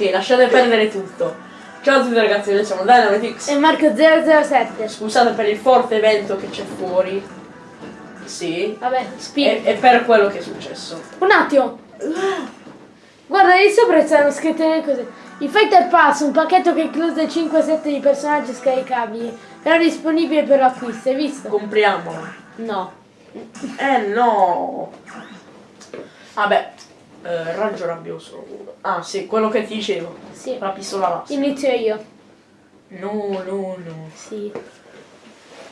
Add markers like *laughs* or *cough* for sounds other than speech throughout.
Ok, lasciate perdere tutto. Ciao a tutti ragazzi, noi siamo Dynamitix. E Marco 007. Scusate per il forte vento che c'è fuori. Sì. Vabbè, E, e per quello che è successo. Un attimo. Guarda, lì sopra stanno scritte le cose. Il Fighter Pass, un pacchetto che include 5 set di personaggi scaricabili. Era disponibile per l'acquisto, hai visto? Compriamolo. No. Eh no. Vabbè. Eh, raggio rabbioso. Ah sì, quello che ti dicevo. Sì. La pistola laser. Inizio io. No, no, no. Sì.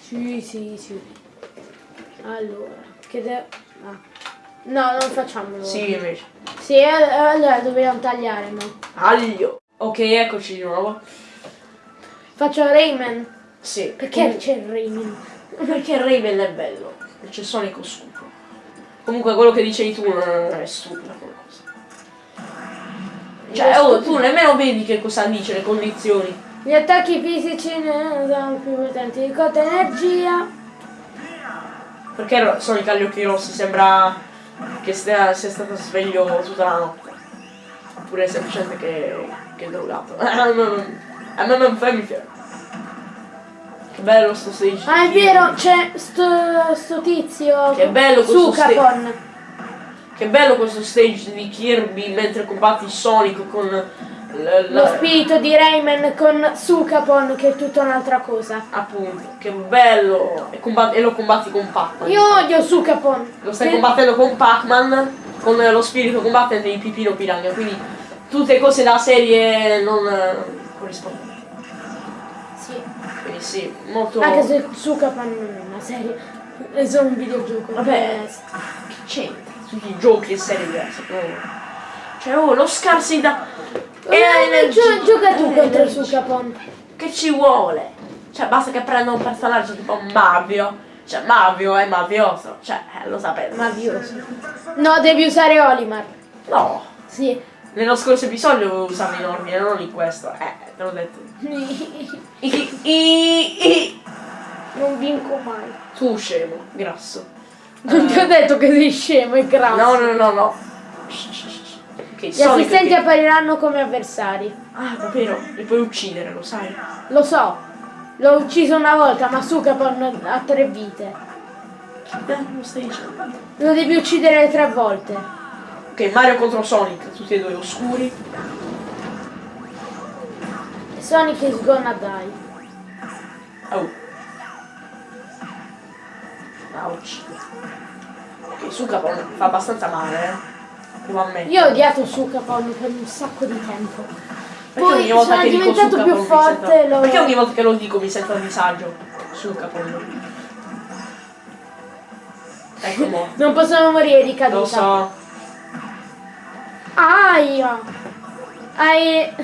Sì, sì, sì. Allora, che devo... Ah. No, non facciamolo. Sì, invece. Sì, eh, allora dobbiamo tagliare, no? Aglio. Ok, eccoci di nuovo. Faccio Rayman. Sì. Perché c'è Rayman? Perché Raven è bello. E c'è Sonic oscuro. Comunque quello che dicevi tu non è stupida come cosa. Cioè, oh, tu nemmeno vedi che cosa dice le condizioni. Gli attacchi fisici ne sono più potenti di cotta energia. Perché ro- Sonic ha gli occhi rossi? Sembra che stia, sia stato sveglio tutta la notte. Oppure semplicemente che, che è drogato. *laughs* A me non- non fammi fiero. Che bello sto stage. Ah, è vero, c'è sto, sto tizio. Che bello questo Sukapon. Che bello questo stage di Kirby mentre combatti Sonic con Lo spirito di Rayman con Sukapon che è tutta un'altra cosa. Appunto, che bello! E, e lo combatti con Pac-Man. Io odio Sukapon. Lo stai Che- combattendo con Pac-Man con lo spirito combattente di Pipino Piranha, quindi tutte cose da serie non eh, corrispondono. Sì. Quindi sì, molto. Anche se Sukapon non è una serie, è solo un videogioco. Vabbè. Che c'entra? Tutti i giochi e serie diverse. oh. Cioè, oh, lo scarsi da. Eh, energia- gio- gioca tu eh, contro energia. Sukapon. Che ci vuole? Cioè, basta che prenda un personaggio tipo Mavio. Cioè, Mavio è mafioso. Cioè, eh, lo sapete. Mavioso. No, devi usare Olimar. No. Sì. Nello scorso episodio usavo i normi e non in questo. Eh, te l'ho detto. *laughs* I- i- i- i- non vinco mai. Tu scemo, grasso. Non ti ho detto che sei scemo e grasso. No, no, no, no. Ok, Gli Sonic assistenti che- appariranno come avversari. Ah, davvero? Li puoi uccidere, lo sai? Lo so. L'ho ucciso una volta, ma Sukapon ha tre vite. Eh, lo stai dicendo. Lo devi uccidere tre volte. Ok, Mario contro Sonic, tutti e due oscuri. Sonic is gonna die. Oh. Ouch. Ok, Sukapon fa abbastanza male, eh. Io ho odiato Sukapon per un sacco di tempo. Perché Poi ogni volta sono che diventato Sukapon più forte. sento- Lo... Perché ogni volta che lo dico mi sento a disagio? Sukapon. Ecco mo. Non possono morire di caduta. Lo so. Aia! Hai...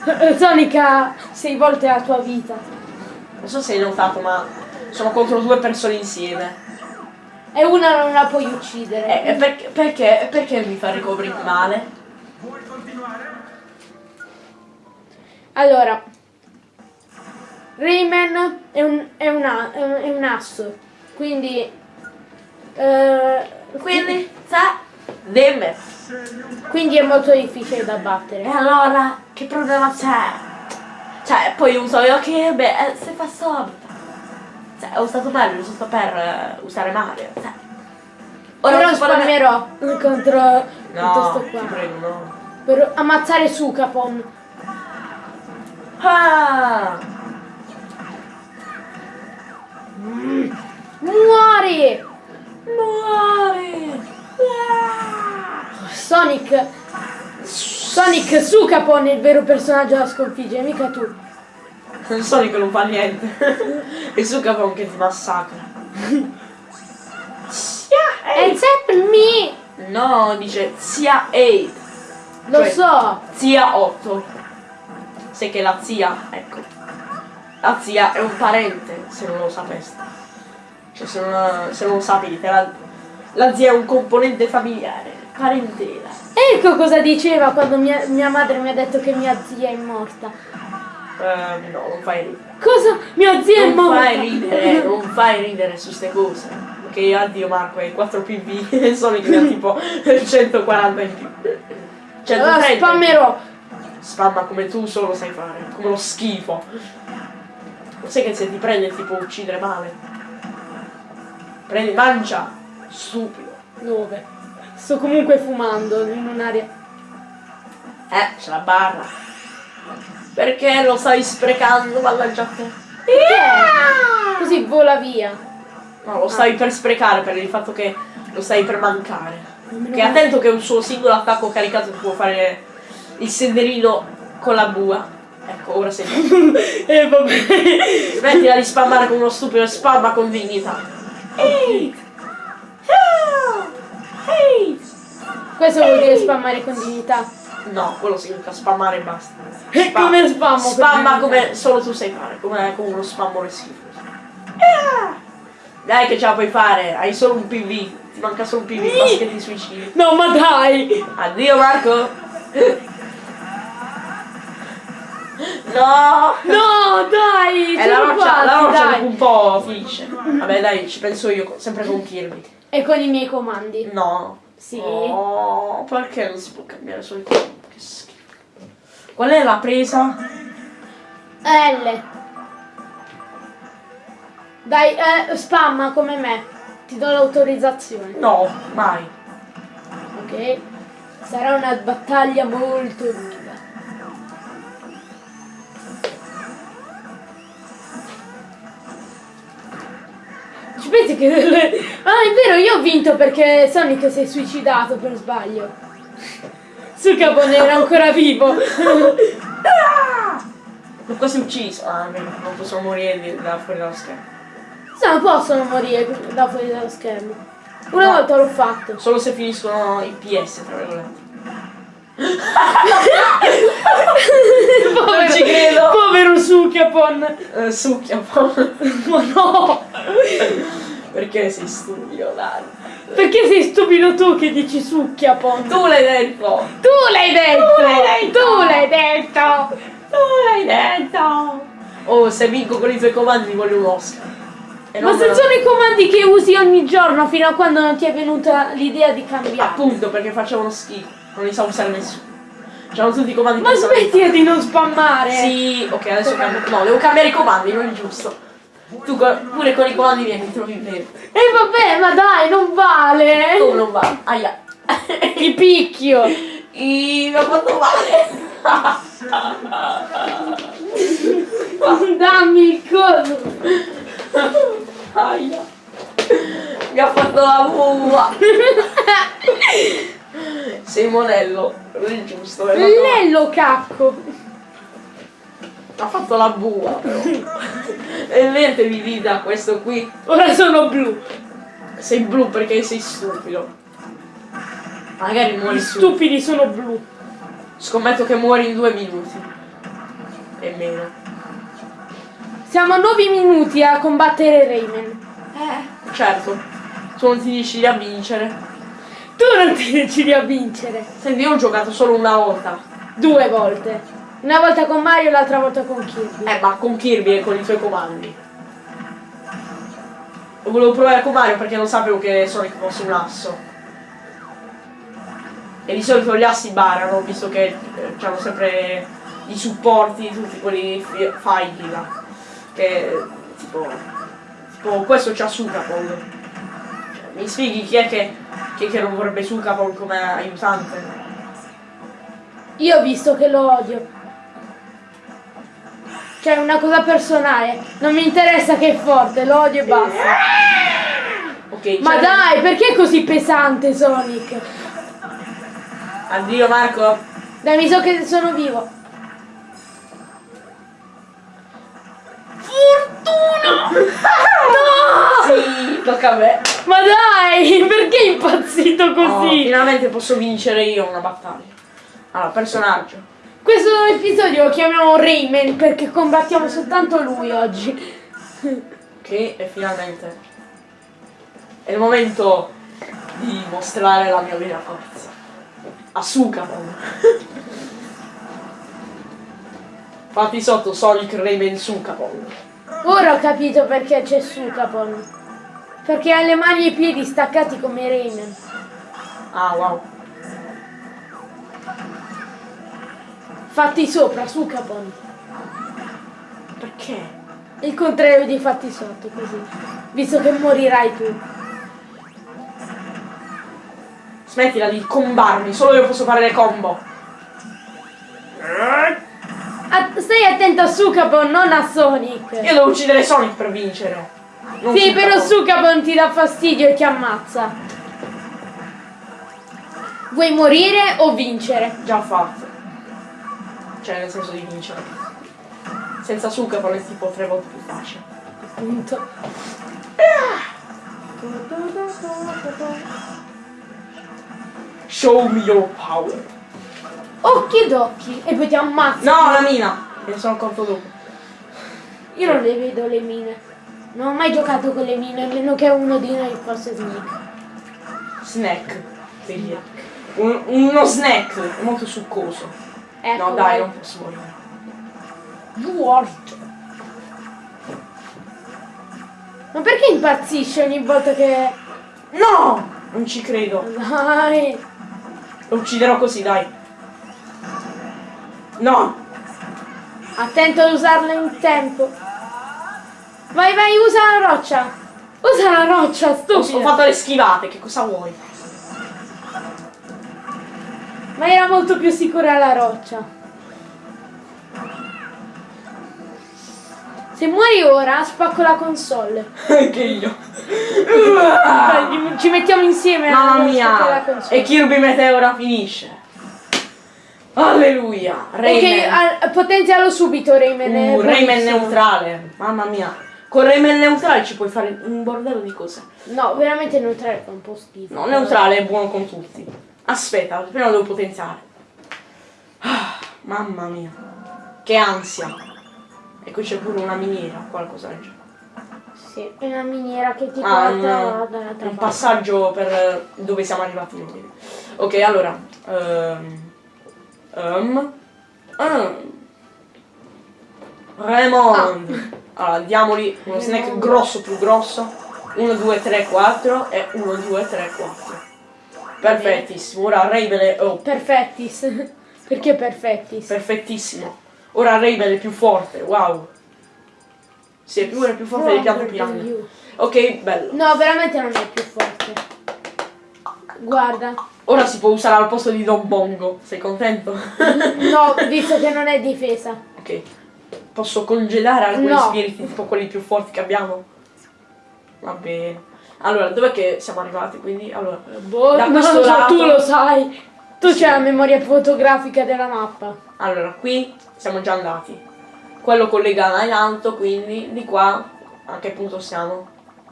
*laughs* Sonic ha sei volte la tua vita. Non so se hai notato, ma sono contro due persone insieme. E una non la puoi uccidere. E, e perché, perché, perché mi fa ricoprire male? Allora, Rayman è un, è un, a- è un, asso, quindi... eh, Quindi, sa, dimmi. quindi è molto difficile da E battere. allora, che problema c'è? Cioè, poi uso io che, beh, eh, se fa subito. Cioè, ho usato Mario, giusto per eh, usare Mario. Cioè. Ora nemmeno- spammerò contro, contro No, sto ti qua. prego, no. Per ammazzare Sukapon. Ah! Muori! Muori! Sonic... Sonic Sukapon è il vero personaggio da sconfiggere, mica tu. Non Sonic non fa niente. *laughs* e Sukapon che ti massacra. Except me! No, dice zia 8. Lo Cioè- so! Zia 8. Sai che la zia, ecco. La zia è un parente, se non lo sapeste. Cioè se non, se non lo sapete, la, la zia è un componente familiare, parentela. Ecco cosa diceva quando mia, mia madre mi ha detto che mia zia è morta. Eh, no, non fai ridere. Cosa? Mia zia è Non morta! fai ridere, non fai ridere su ste cose. Ok, addio Marco, hai 4 PV e Sonic ne ha tipo *laughs* 140 in più. Allora 130. spammerò. Spamma come tu solo sai fare, come lo schifo. Lo sai che se ti prende ti può uccidere male. Prendi, mangia! Stupido. Dove? Sto comunque fumando in un'area. Eh, c'è la barra. Perché lo stai sprecando, mannaggia a te? Così vola via. No, lo stai per sprecare per il fatto che lo stai per mancare. Che attento che un suo singolo attacco caricato ti può fare il senderino con la bua. Ecco, ora sei. *laughs* E vabbè. Smettila di spammare con uno stupido spamma con dignità. Ehi! Ehi! Questo vuol dire spammare con dignità. No, quello significa spammare e basta. E Spa- come spammo Spamma come solo tu sai fare, come, come uno spammo schifo. Ah! Dai che ce la puoi fare, hai solo un PV, ti manca solo un PV, basta che ti suicidi. No, ma dai! Addio Marco! No! No, dai! È la siamo roccia, la roccia un po' finisce. Vabbè dai, ci penso io, sempre con Kirby. E con i miei comandi. No. Sì. Oh, perché non si può cambiare solo il comando? Che schifo. Qual è la presa? L. Dai, eh, spamma come me. Ti do l'autorizzazione. No, mai. Ok? Sarà una battaglia molto lunga. Pensi che... Ah, è vero, io ho vinto perché Sonic si è suicidato per sbaglio. Sul capone era ancora vivo. *laughs* Non quasi ucciso. Ah, non possono morire da fuori dallo schermo. Non possono morire da fuori dallo schermo. Una No. volta l'ho fatto. Solo se finiscono i PS, tra virgolette. *laughs* Povero, ci credo. Povero Sukiapon. Eh, succhia un po'. Ma no! Perché sei stupido, dai. Perché sei stupido tu che dici l'hai detto! Tu l'hai detto! Tu l'hai detto! Tu l'hai detto! Tu l'hai detto! Oh, se vinco con i tuoi comandi voglio un Oscar. E Ma se me lo- sono i comandi che usi ogni giorno fino a quando non ti è venuta l'idea di cambiare. Appunto, perché facevano schifo. Non li sa usare nessuno. C'hanno tutti i comandi Ma smettila di non spammare! Sì, ok, adesso cambio. No, devo cambiare i comandi, non è giusto. Tu pure con i comandi miei mi trovi bene. E vabbè, ma dai, non vale! Come non va? Aia. Ti picchio! I, mi ha fatto male. Dammi il coso! Aia. Mi ha fatto la bua. Sei *laughs* monello, non è giusto. ha fatto- Lello cacco! Ha fatto la bua però. E niente di vita questo qui. Ora sono blu. Sei blu perché sei stupido. Magari muori Gli su. stupidi sono blu. Scommetto che muori in due minuti. E meno. Siamo a 9 minuti a combattere Rayman. Eh, certo. Tu non ti decidi a vincere. Tu non ti decidi a vincere. Senti, io ho giocato solo una volta. Due volte. Una volta con Mario e l'altra volta con Kirby. Eh, ma con Kirby e con i suoi comandi. Lo volevo provare con Mario perché non sapevo che Sonic fosse un asso. E di solito gli assi barano, visto che eh, hanno sempre i supporti, tutti quelli fighi là. Che tipo. Tipo questo c'ha Sukapon. Cioè, mi spieghi chi è che, chi è che non vorrebbe Sukapon come aiutante? Io ho visto che lo odio. Cioè, una cosa personale. Non mi interessa che è forte, lo odio e basta. Ok, Ma c'è- dai, perché è così pesante Sonic? Addio Marco. Dai, mi so che sono vivo. Fortuna! *laughs* Sì, tocca a me. Ma dai, perché è impazzito Oh, così? finalmente posso vincere io una battaglia. Allora, personaggio. Questo episodio lo chiamiamo Rayman perché combattiamo soltanto lui oggi. Ok, e finalmente è il momento di mostrare la mia vera forza. Asuka. Fatti sotto Sonic Rayman Sukapon. Ora ho capito perché c'è Sukapon. Perché ha le mani e i piedi staccati come Rayman. Ah wow. Fatti sopra, su Capon. Perché? Il contrario di fatti sotto, così. Visto che morirai tu. Smettila di combarmi, solo io posso fare le combo. A- stai attento a Sukapon, non a Sonic. Io devo uccidere Sonic per vincere. Non Sì, Sukapon. però Sukapon ti dà fastidio e ti ammazza. Vuoi morire o vincere? Già fatto. Cioè, nel senso di vincere. Senza Sukapon è tipo tre volte più facile. Appunto. Show me your power. Occhi ed occhi. E poi ti ammazza. No, la mina! Me ne sono accorto dopo. Io non le vedo le mine. Non ho mai giocato con le mine, a meno che uno di noi fosse Sneak. Snack. Figli. Un- uno snack. È molto succoso. Ecco, no, dai, non posso morire. George. Ma perché impazzisce ogni volta che... No! Non ci credo. Dai. Lo ucciderò così, dai. No! Attento ad usarla in tempo. Vai, vai, usa la roccia. Usa la roccia, Ho, stupido. ho fatto le schivate, che cosa vuoi? Ma era molto più sicura la roccia. Se muori ora, spacco la console. *laughs* Anche io. Dai, Ci mettiamo insieme Mamma a spaccare la mia! E Kirby Meteora finisce. Alleluia! Rayman. Ok, al- potenzialo subito Rayman. è Uh, Rayman neutrale. Mamma mia. Con Rayman neutrale ci puoi fare un bordello di cose. No, veramente neutrale fa un po' schifo. No, neutrale è buono con tutti. Aspetta, prima devo potenziare. Ah, mamma mia. Che ansia. E qui c'è pure una miniera, qualcosa del genere. Sì, è una miniera che ti Ah, porta un, dall'altra un parte. passaggio per eh, dove siamo arrivati noi. Ok, allora. ehm, ehm, ehm. Raymond. Allora, diamogli uno snack grosso più grosso. 1, 2, 3, 4 e 1, 2, 3, 4. Perfettissimo. Ora Raven è... Oh, Perfettis. *laughs* Perché perfettis? perfettissimo. Ora Raven è più forte. Wow. Sì, è più, è più forte del than piranha. you. Ok, bello. No, veramente non è più forte. Guarda. Ora si può usare al posto di Don Bongo. Sei contento? *laughs* No, visto che non è difesa. ok. Posso congelare alcuni No. spiriti, tipo quelli più forti che abbiamo? Va bene. Allora, dov'è che siamo arrivati? Quindi, allora. Boh, Da non so, lato- tu lo sai. Tu Sì. c'hai la memoria fotografica della mappa. Allora, qui siamo già andati. Quello collega in alto, quindi di qua a che punto siamo?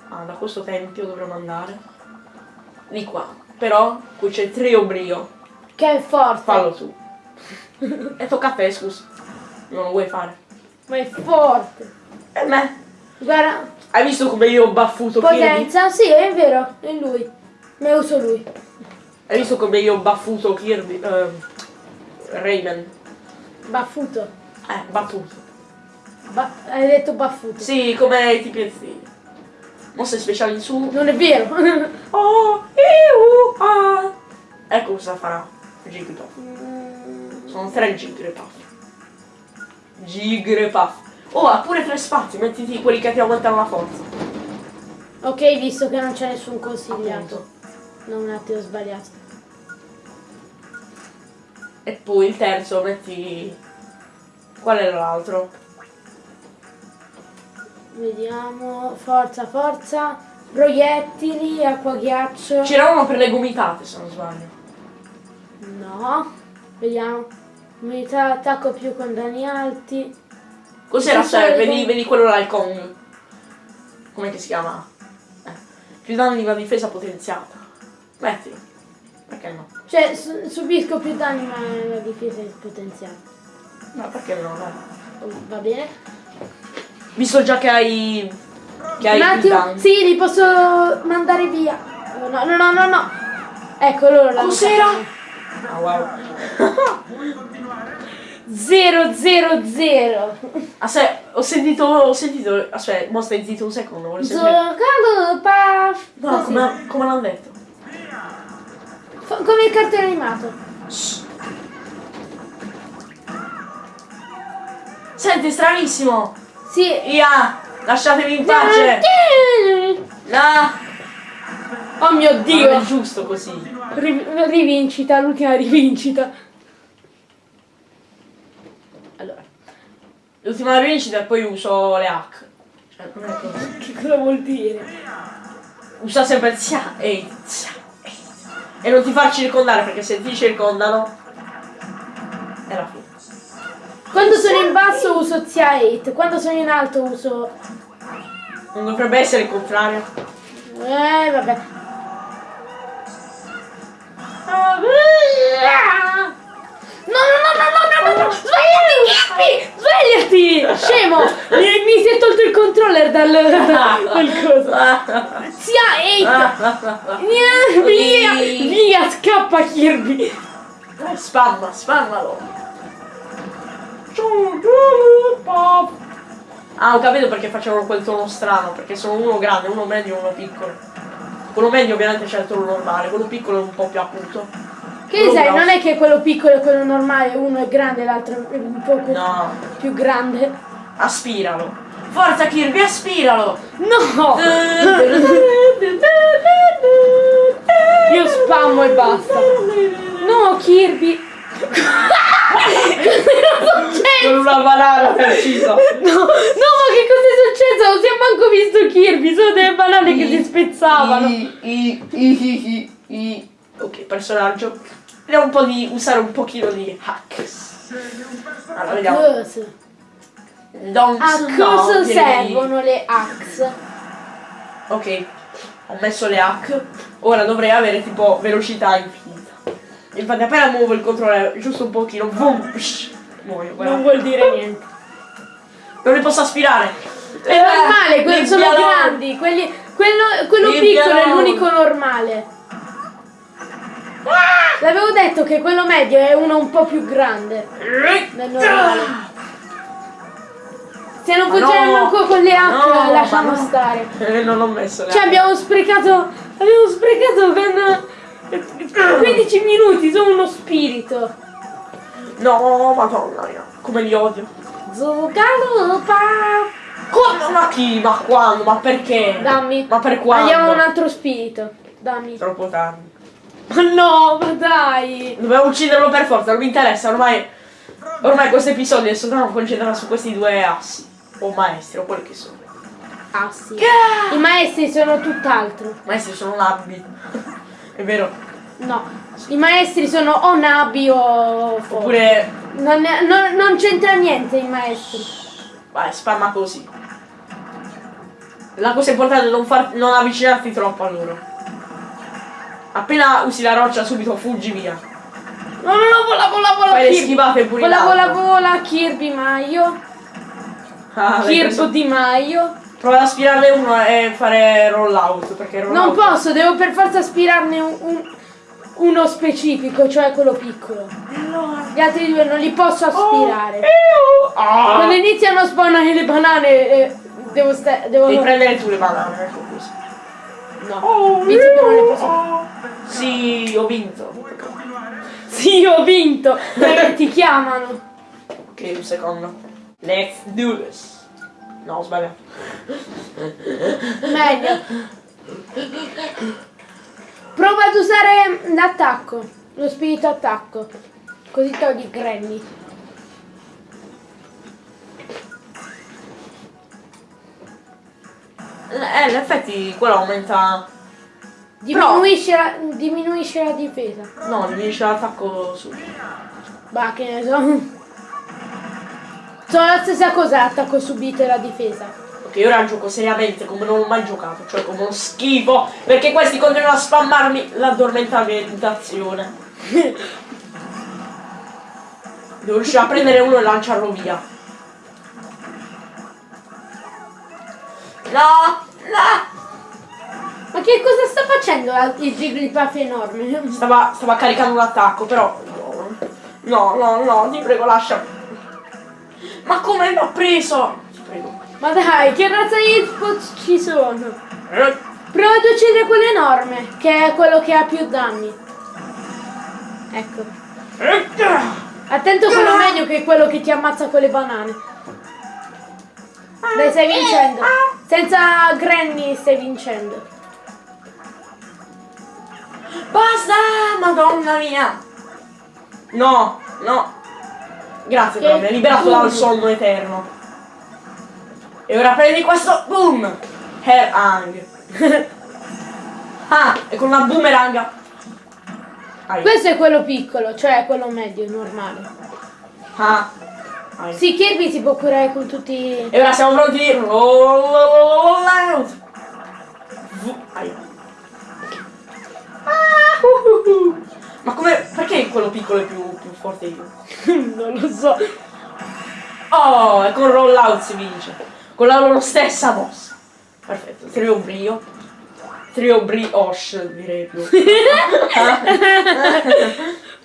Ah, da questo tempio dovremmo andare. Di qua. Però qui c'è il trio brio. Che è forte. Fallo tu. *laughs* e tocca a te, scusa. Non lo vuoi fare. Ma è forte. E me? Guarda, Hai visto come io ho baffuto Kirby? potenza. Sì, è vero, è lui. Ma uso lui. Hai visto come io ho baffuto Kirby? ehm, Rayman. Baffuto. Eh, battuto. Ba- hai detto baffuto. Sì, come i tipezzini. Mosse speciali in su. Non è vero. *laughs* Oh, iu, ah. Ecco cosa farà Jigglypuff. Sono tre Jigglypuff. Jigglypuff. Oh, ha pure tre spazi, mettiti quelli che ti aumentano la forza. ok, visto che non c'è nessun consigliato. Appunto. No, un attimo ho sbagliato. E poi il terzo metti... Qual è l'altro? Vediamo. Forza, forza. Proiettili, acqua ghiaccio. C'era uno per le gomitate, se non sbaglio. No. Vediamo. Unità attacco più con danni alti. Cos'era? Cioè, sì, vedi, vedi quello là, il Kong. Com'è che si chiama? Eh. Più danni la difesa potenziata. Metti. Perché no? Cioè, su- subisco più danni ma la difesa è potenziata. No, perché no? Dai. Va bene. Visto già che hai... Che hai Un attimo. Sì, li posso mandare via. Oh, No, no, no, no, no. Ecco loro la Cos'era? Ah, wow. 0 0 0 Aspetta, ho sentito... Ho sentito... Aspetta, mo stai zitto un secondo, voglio sentire... Giocando pa No, come, come l'hanno detto? Fa- come il cartone animato. Senti, stranissimo! Sì. Via! Lasciatemi in pace! No! Oh mio Non è dio! giusto così. Ri- rivincita, l'ultima rivincita. L'ultima rivincita e poi uso le hack. Cioè, non è così. *laughs* Che cosa vuol dire? Usa sempre zia e zia e E non ti far circondare perché se ti circondano è la fine. Quando sono in basso uso Zia 8, quando sono in alto uso... Non dovrebbe essere il contrario. Eh, vabbè. No, no, no, no, no, no, no, svegliati! Svegliati! Scemo! Mi, mi si è tolto il controller dal, *laughs* da quel coso. Zia 8! Via, via, via, scappa Kirby! Spamma, spammalo. Ah, ho capito perché facevano quel tono strano, perché sono uno grande, uno medio e uno piccolo. Quello medio ovviamente c'è il tono normale, quello piccolo è un po' più acuto. Che Quello sai, non è che quello piccolo e quello normale, uno è grande e l'altro è un po' No, più grande. aspiralo. Forza Kirby, aspiralo! No! Io spammo e basta. No, Kirby! Con una banana preciso. No, no, ma che cosa è successo? Non si è manco visto Kirby, sono delle banane che si spezzavano. I, i, i, i, i. Ok, personaggio. Vediamo un po' di usare un pochino di hacks. Allora, vediamo. Don't A cosa servono le axe? Ok, ho messo le hack. Ora dovrei avere tipo velocità infinita. Infatti appena muovo il controller giusto un pochino, boom, psh, muoio. guarda. Non vuol dire niente. Non li posso aspirare. È normale, quelli sono grandi, quelli, quello, quello piccolo è l'unico normale. L'avevo detto che quello medio è uno un po' più grande del normale. Se non funziona manco con le hack, No, lasciamo stare. Eh, non ho messo le Cioè abbiamo sprecato, abbiamo sprecato con eh, 15 minuti su uno spirito. No, madonna mia, come li odio. Zuccalupa. Come? Ma chi? Ma quando? Ma perché? Dammi. Ma per quando? Andiamo a un altro spirito. Dammi. Troppo tardi. Ma no, ma dai. Dobbiamo ucciderlo per forza, non mi interessa, ormai. Ormai questo episodio è soltanto concentrato su questi due assi. O maestri, o quelli che sono. Ah sì. I maestri sono tutt'altro. Maestri sono labili. è vero. No. I maestri sono o nabi o. Oppure. Non, non- non c'entra niente i maestri. Vai, spamma così. La cosa importante è non, far, non avvicinarti troppo a loro. Appena usi la roccia subito fuggi via. No, no, no, vola, vola, vola. Fai le Kirby. schivate pure in Vola, vola, vola, Kirby Maio. Ah, Kirby di Maio. Prova ad aspirarne uno e fare roll out. Perché roll Non out- posso, devo per forza aspirarne un- un- uno specifico, cioè quello piccolo. Gli altri due non li posso aspirare. Ah! Quando iniziano a spawnare le banane, eh, devo stare. Devo. Devi prendere tu le banane. No, visto che non le posso. Sì, ho vinto. Sì, ho vinto! Perché ti chiamano. Ok, un secondo. Let's do this. No, ho sbagliato. Meglio. Prova ad usare l'attacco, lo spirito attacco. Così togli Granny. Eh, in effetti quello aumenta... Diminuisce, la, diminuisce la difesa. No, diminuisce l'attacco su. Bah, che ne so. Sono la stessa cosa l'attacco subito e la difesa. Ok, ora gioco seriamente come non ho mai giocato, cioè come uno schifo, perché questi continuano a spammarmi l'addormentamentazione. *laughs* Devo riuscire a prendere uno e lanciarlo via. No! No! Ma che cosa sta facendo il Jigglypuff enorme? Stava, stava caricando un attacco, però. No, no, no, ti prego, lascia. Ma come ha preso? Ti prego. Ma dai, che razza di hitbox ci sono? Eh, Prova ad uccidere quello enorme, che è quello che ha più danni. Ecco. eh, Attento quello meglio che quello che ti ammazza con le banane. Dai, stai vincendo. Senza Granny stai vincendo. Basta, madonna mia. No, no. Grazie però, mi ha liberato dal sonno eterno. E ora prendi questo, boom. Hair hang. *laughs* ah, e con una boomerang. Questo è quello piccolo, cioè quello medio, normale. Ah. Ai. Sì, Kirby si può curare con tutti... E ora siamo pronti. Roll out. Ah, uh, uh, uh. Ma come? Perché quello piccolo è più, più forte io? *laughs* non lo so. Oh, e con roll out si vince. Con la loro stessa mossa. Perfetto. Trio brio. Trio brioche direi più. *laughs* *laughs*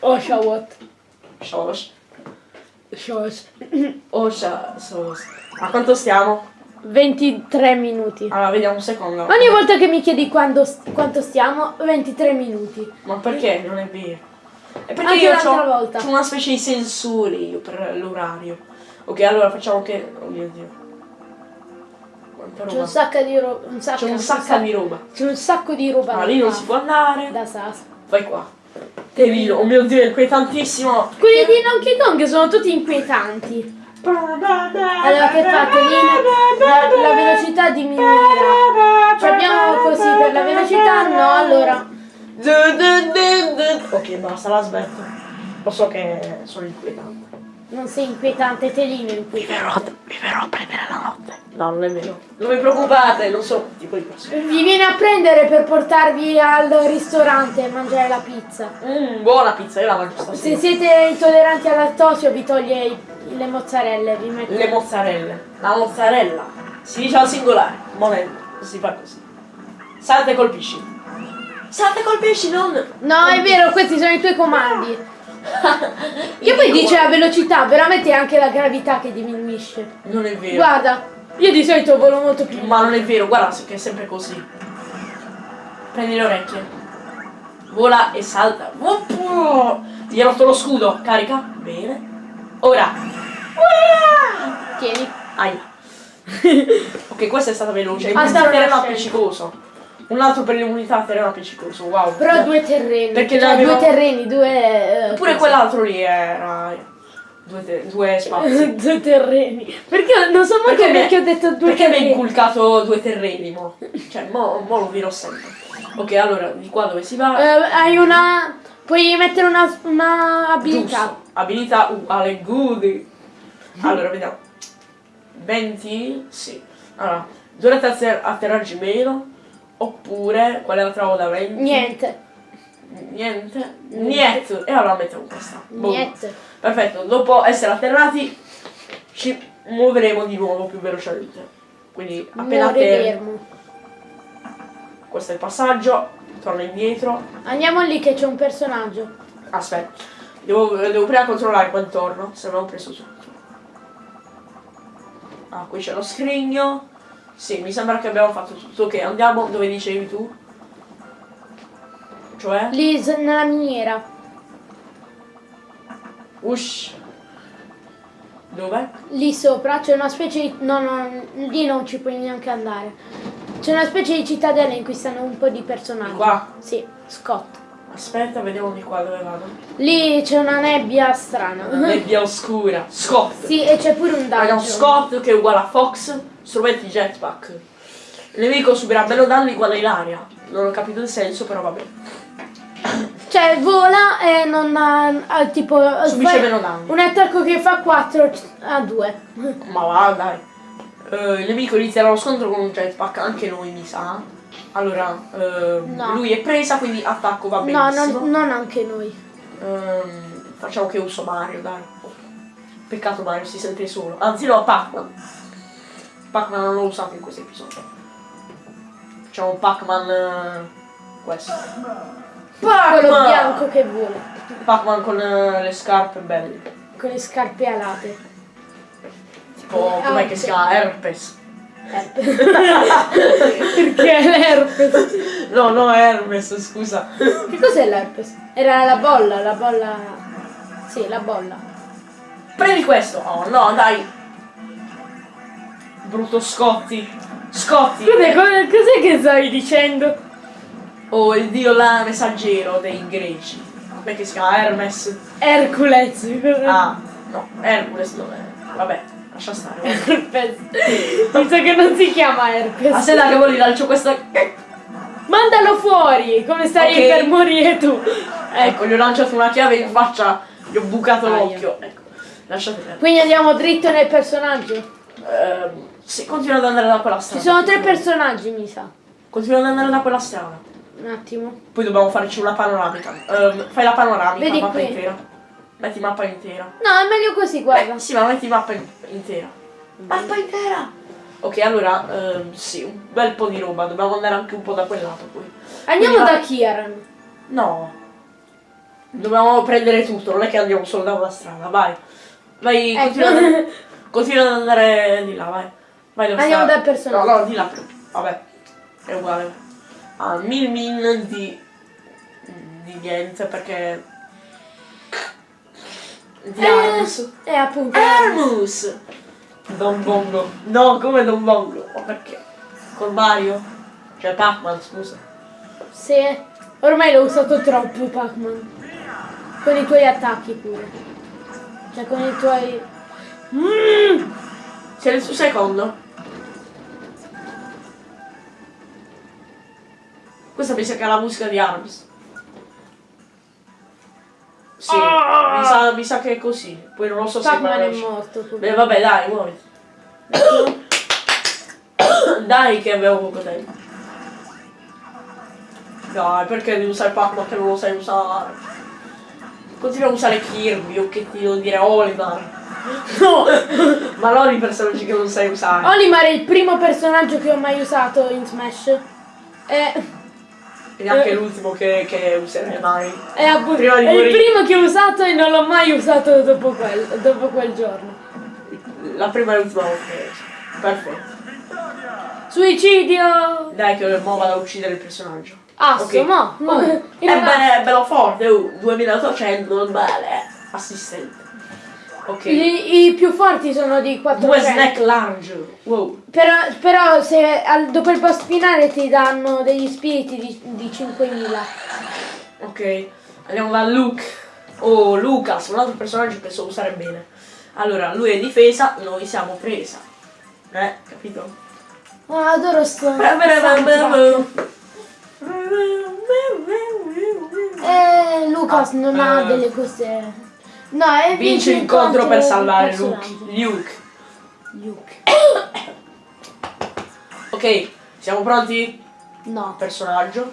Oh, Shawot. Shosh. *clears throat* Osha. Sos. A quanto stiamo? 23 minuti. Allora, vediamo un secondo. Ogni volta che mi chiedi quando, quanto stiamo, 23 minuti. Ma perché? Non è vero. È perché Anche io ho volta. una specie di sensore io per l'orario. Ok, allora facciamo che. Oh mio dio. C'è un sacco di roba. C'è un sacco di roba. C'è un sacco di roba. Ma lì non si può andare. Da Sas. Vai qua. Tevino, oh mio dio, è inquietantissimo. Quelli di Donkey Kong sono tutti inquietanti. Allora che fate lì? La, la velocità diminuirà. Ci abbiamo così per la velocità? No, allora. Ok, basta, la smetto. Lo so che sono inquietante. Non sei inquietante, Telino è inquietante. vi verrò a prendere la notte. No, non è vero. Non vi preoccupate, non quel tipo di persone. Vi viene a prendere per portarvi al ristorante e mangiare la pizza. Mmm, buona pizza, io la mangio Se stasera. siete intolleranti al lattosio vi toglie i- le mozzarelle, vi mette... Le mozzarelle. La mozzarella. Si dice al singolare. Momento. Si fa così. Salta e colpisci. Salta e colpisci, non. No, è vero, questi sono i tuoi comandi. Che poi dice la velocità, veramente è anche la gravità che diminuisce. Non è vero. Guarda, io di solito volo molto più. Ma non è vero, guarda che è sempre così. Prendi le orecchie. Vola e salta. Gli hai rotto lo scudo. Carica. Bene. Ora. Tieni. Aia. *laughs* ok, questa è stata veloce. Sta terreno nascendo. appiccicoso. Un altro per l'immunità terreno appiccicoso. Wow. Però due terreni. Perché cioè, ne due terreni, due... eh, Pure quell'altro lì era. Due, due spazi. *laughs* due terreni. Perché non so manco mi- perché ho detto due perché mi hai terreni. inculcato due terreni, mo? Cioè, mo, mo lo dirò sempre. Ok, allora, di qua dove si va? Eh, hai una... Puoi mettere una, una abilità. Giusto. Abilità uguale good. Allora, vediamo. 20? Sì. Allora, durante atter- atterraggi meno. Oppure, qual è la 20? Niente. Niente. Niente. E allora mettiamo questa. Niente. Perfetto, dopo essere atterrati ci muoveremo di nuovo più velocemente. Quindi appena Muore atterri, fermo. questo è il passaggio, torna indietro. Andiamo lì che c'è un personaggio. Aspetta, devo, devo prima controllare qua intorno, se non ho preso tutto. Ah, qui c'è lo scrigno. Sì, mi sembra che abbiamo fatto tutto. Ok, andiamo dove dicevi tu. Cioè? Lì nella miniera. Ush. Dove? Lì sopra c'è una specie di... No, no, lì non ci puoi neanche andare. C'è una specie di cittadella in cui stanno un po' di personaggi. Di qua? Sì, Scott. Aspetta, vediamo di qua dove vado. Lì c'è una nebbia strana. Nebbia oscura. Scott. sì, e c'è pure un dungeon. Scott che è uguale a Fox, strumenti jetpack. Il nemico subirà meno danni uguale all'aria. Non ho capito il senso, però vabbè. Cioè, vola e non ha, ha tipo... Subisce meno danni. Un attacco che fa 4 a 2. Ma va, dai. Eh, il nemico inizierà lo scontro con un jetpack, anche noi mi sa. Allora, ehm, No. lui è presa, quindi attacco va No, benissimo. non, non anche noi. Ehm, facciamo che uso Mario, dai. Peccato Mario si sente solo. Anzi no, Pac-Man. Pac-Man non l'ho usato in questo episodio. Facciamo Pac-Man eh, questo. Quello Pac-Man! bianco che vola. Pac-Man con eh, le scarpe belle. Con le scarpe alate. Tipo, com'è che si chiama? Herpes. Herpes. *laughs* Perché l'herpes? No, no, Hermes, scusa. Che cos'è l'herpes? Era la bolla, la bolla... Sì, la bolla. Prendi questo. Oh no, dai. Brutto Scotti. Scotti. Cos'è, co- cos'è che stavi dicendo? Oh, il dio là messaggero dei greci. Come che si chiama? Hermes. Hercules. Ah, no, Hercules dov'è? Vabbè, lascia stare. Herpes. Mi sa che non si chiama Herpes. Aspetta che voglio lancio questa. Mandalo fuori, come stai Ok. per morire tu. Ecco, gli ho lanciato una chiave in faccia, gli ho bucato l'occhio. Ecco, lasciate perdere. Quindi andiamo dritto nel personaggio. Ehm, sì, continua ad andare da quella Ci strada. sono tre personaggi, mi sa. Continua ad andare da quella strada. Un attimo. Poi dobbiamo farci una panoramica. Ehm, fai la panoramica, Vedi mappa qui. intera. Metti mappa intera. No, è meglio così, guarda. Eh, sì, ma metti mappa in- intera. Mappa intera! Ok, allora, ehm, sì, un bel po' di roba. Dobbiamo andare anche un po' da quel lato poi. Andiamo Quindi da va- Kieran. No. Dobbiamo prendere tutto, non è che andiamo solo da una strada, vai. Vai, Ecco. continua, *laughs* continua ad andare di là, vai. Vai dove Andiamo sta- dal personaggio. No, no, di là. Vabbè, è uguale. Ah, mil min di... di niente, perché... Di Eh, Armus. Eh, appunto. Armus! Don Bongo. No, come Don Bongo? Ma perché? Con Mario? Cioè Pac-Man, scusa. Sì. Ormai l'ho usato troppo, Pac-Man. Con i tuoi attacchi pure. Cioè con i tuoi... Mm. Sei nel suo secondo? Questa mi sa che è la musica di Arms. Sì, Ah! mi, sa, mi sa che è così. Poi non lo so se Pac-Man è morto. Beh, vabbè, dai, muoviti. *coughs* dai che avevo poco tempo. Dai, perché devi usare Pac-Man che non lo sai usare? Continua a usare Kirby o che ti devo dire Olimar. *laughs* No! *laughs* Ma non i personaggi che non sai usare. Olimar è il primo personaggio che ho mai usato in Smash. È, E neanche Eh. l'ultimo che, che userai mai. è, appunto- Prima di è il primo che ho usato e non l'ho mai usato dopo quel, dopo quel giorno. La prima e l'ultima volta. che. Perfetto. Suicidio! Dai che mo vado a uccidere il personaggio. Asso, Ok. mo. mo- Oh, *laughs* è, è bello forte, uh, 2800, non male. Assistente. Ok. I, i più forti sono di 400. Due snack large. Wow. Però, però se al- dopo il boss finale ti danno degli spiriti di, di 5000. Ok. Andiamo da Luke. Oh, Lucas, un altro personaggio che so usare bene. Allora, lui è difesa, noi siamo presa. Eh, capito? Ah, adoro sto. Eh, Lucas Ah, non ha eh. delle cose. No, è Vince l'incontro per salvare Luke. Luke. Luke. Ok, siamo pronti? No. Personaggio.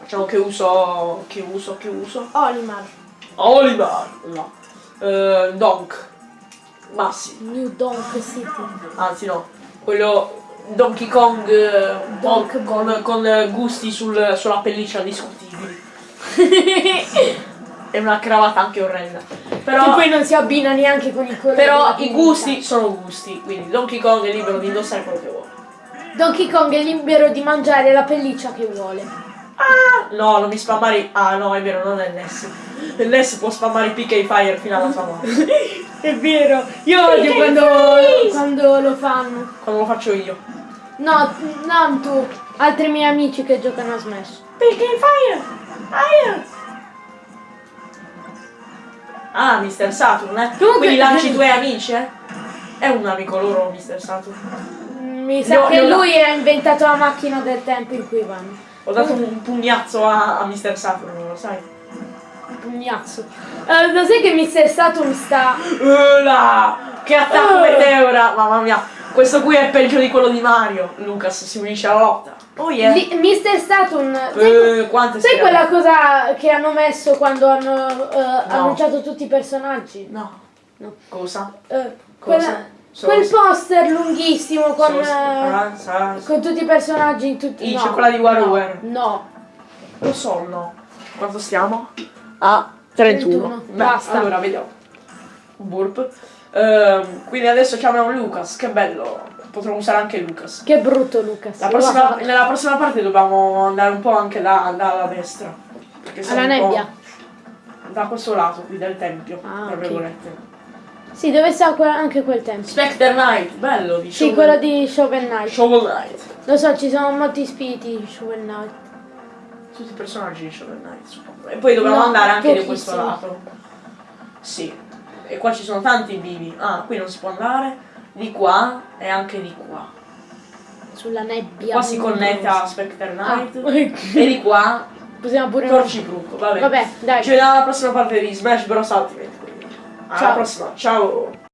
Facciamo che uso. Che uso, che uso. Olimar. Oliver! No. Eh, Donk. Massi. New Donk City. Anzi no. Quello. Donkey Kong. eh, Donk con, con eh, gusti sul- sulla pelliccia discutibili. *laughs* È una cravatta anche orrenda. Che Però. poi non si abbina neanche con i colori. Però i gusti sono gusti, quindi Donkey Kong è libero di indossare quello che vuole. Donkey Kong è libero di mangiare la pelliccia che vuole. Ah! No, non mi spammare. Ah no, è vero, non è Ness. Ness può spammare i PK Fire fino alla sua morte. *laughs* È vero. Io odio quando, quando lo fanno. Quando lo faccio io. No, non tu. Altri miei amici che giocano a Smash. PK Fire! Fire! Ah, Mr. Saturn, eh? Comunque- Quindi lanci i tuoi amici, eh? È un amico loro, Mr. Saturn. Mi sa No, che lui ha inventato la macchina del tempo in cui vanno. Ho dato un pugnazzo a, a Mr. Saturn, lo sai? Un pugnazzo. Eh, lo sai che Mr. Saturn sta. Ula! Che attacco Eh. meteora! Mamma mia, questo qui è peggio di quello di Mario. Lucas si unisce alla lotta. Oh yeah! Li- Mr. Saturn. sai, Eh, quante sai sfere- quella cosa che hanno messo quando hanno eh, annunciato tutti i personaggi? No. No. Cosa? Eh, Cosa? quella- quel poster lunghissimo con, ah, sa- con tutti i personaggi in tutti Il no, cioccolato di WarioWare. No. Lo so, no. Quanto stiamo? A 31. 31, Beh, basta. Allora, vediamo. Burp. Ehm, quindi adesso chiamiamo Lucas. Che bello. Potremmo usare anche Lucas. Che brutto Lucas. La prossima- nella prossima parte dobbiamo andare un po' anche da- dalla destra. Perché siamo Alla un po' nebbia. Da questo lato qui del tempio, Ah, tra virgolette. Sì, dove sta anche quel tempo. Spectre Knight, bello di Sì, Shovel- quello di Shovel Knight. Shovel Knight. Lo so, ci sono molti spiriti in Shovel Knight. Tutti i personaggi di Shovel Knight, suppongo. E poi dobbiamo No, andare anche di questo lato. Sì. E qua ci sono tanti vivi. Ah, qui non si può andare. Di qua e anche di qua. Sulla nebbia. Qua si connetta a Spectre Knight. Ah, E di qua Possiamo pure... Torcibrook. Vabbè. Vabbè, dai. Ci vediamo alla prossima parte di Smash Bros. Ultimate. Alla Ciao. prossima. Ciao.